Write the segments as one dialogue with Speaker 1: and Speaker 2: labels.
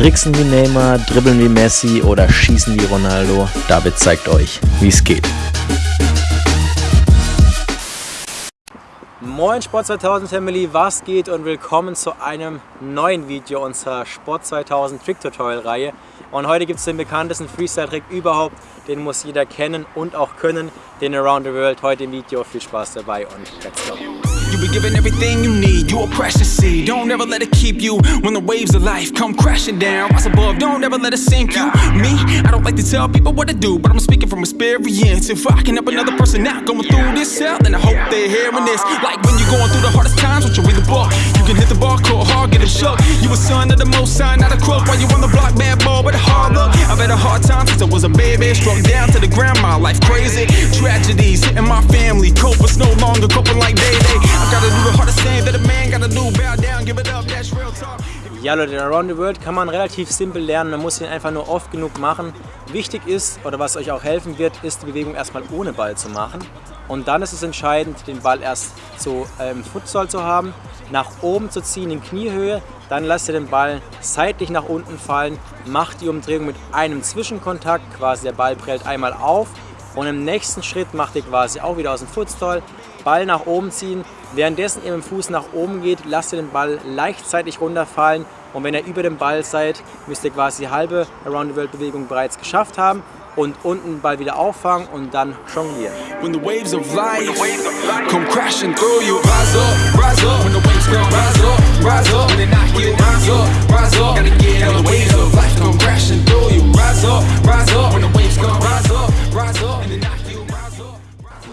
Speaker 1: Tricksen wie Neymar, dribbeln wie Messi oder schießen wie Ronaldo? David zeigt euch, wie es geht.
Speaker 2: Moin Sport 2000 Family, was geht und willkommen zu einem neuen Video unserer Sport 2000 Trick Tutorial Reihe. Und heute gibt es den bekanntesten Freestyle-Trick überhaupt, den muss jeder kennen und auch können, den Around the World. Heute im Video, viel Spaß dabei und let's go! Be given everything you need, you a precious seed. Don't ever let it keep you. When the waves of life come crashing down Rise above, don't ever let it sink you. Me, I don't like to tell people what to do But I'm speaking from experience. If I can help another person out going through this hell Then I hope they're hearing this. Like when you're going through the hardest times, won't you read the book. You can hit the bar, A son of the most sign, not a crook While you on the block, bad boy with a hard look? I've had a hard time since I was a baby Struck down to the ground, my life crazy. Tragedies hitting my family Copers no longer coping like they, they. Ja Leute, den Around the World kann man relativ simpel lernen, man muss ihn einfach nur oft genug machen. Wichtig ist, oder was euch auch helfen wird, ist die Bewegung erstmal ohne Ball zu machen. Und dann ist es entscheidend, den Ball erst so ähm, Futsal zu haben, nach oben zu ziehen in Kniehöhe, dann lasst ihr den Ball seitlich nach unten fallen, macht die Umdrehung mit einem Zwischenkontakt, quasi der Ball prellt einmal auf und im nächsten Schritt macht ihr quasi auch wieder aus dem Futsal, Ball nach oben ziehen. Währenddessen ihr mit dem Fuß nach oben geht, lasst ihr den Ball leichtzeitig runterfallen und wenn ihr über dem Ball seid, müsst ihr quasi die halbe Around the World Bewegung bereits geschafft haben und unten den Ball wieder auffangen und dann jonglieren. When the waves of life come crashing through you Rise up, rise up When the waves come rise up, rise up When they knock you rise up, rise up Gotta get on the waves of life come crashing through you Rise up, rise up When the waves come rise up, rise up When they knock you rise up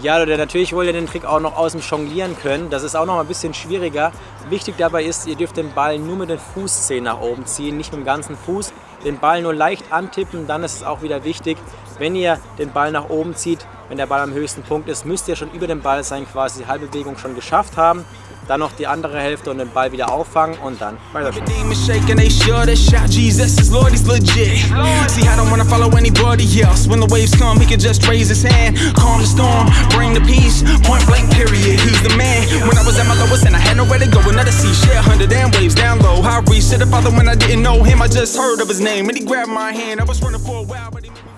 Speaker 2: ja, Leute, natürlich wollt ihr den Trick auch noch aus dem Jonglieren können. Das ist auch noch ein bisschen schwieriger. Wichtig dabei ist, ihr dürft den Ball nur mit den Fußzehen nach oben ziehen, nicht mit dem ganzen Fuß. Den Ball nur leicht antippen, dann ist es auch wieder wichtig, wenn ihr den Ball nach oben zieht, wenn der Ball am höchsten Punkt ist, müsst ihr schon über dem Ball sein, quasi die halbe Bewegung schon geschafft haben. Dann noch die andere Hälfte und den Ball wieder auffangen und dann weiter.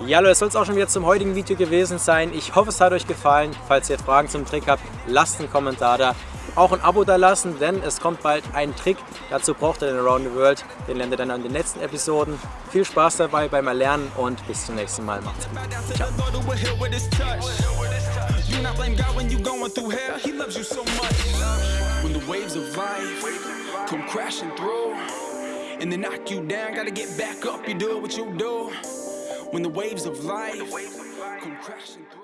Speaker 2: Ja, Leute, das soll es auch schon wieder zum heutigen Video gewesen sein. Ich hoffe, es hat euch gefallen. Falls ihr Fragen zum Trick habt, lasst einen Kommentar da auch ein Abo da lassen, denn es kommt bald ein Trick. Dazu braucht ihr den Around the World. Den lernt ihr dann in den nächsten Episoden. Viel Spaß dabei beim Erlernen und bis zum nächsten Mal. Macht's gut. Ciao. And they knock you down, gotta get back up, you do what you do When the waves of life come crashing through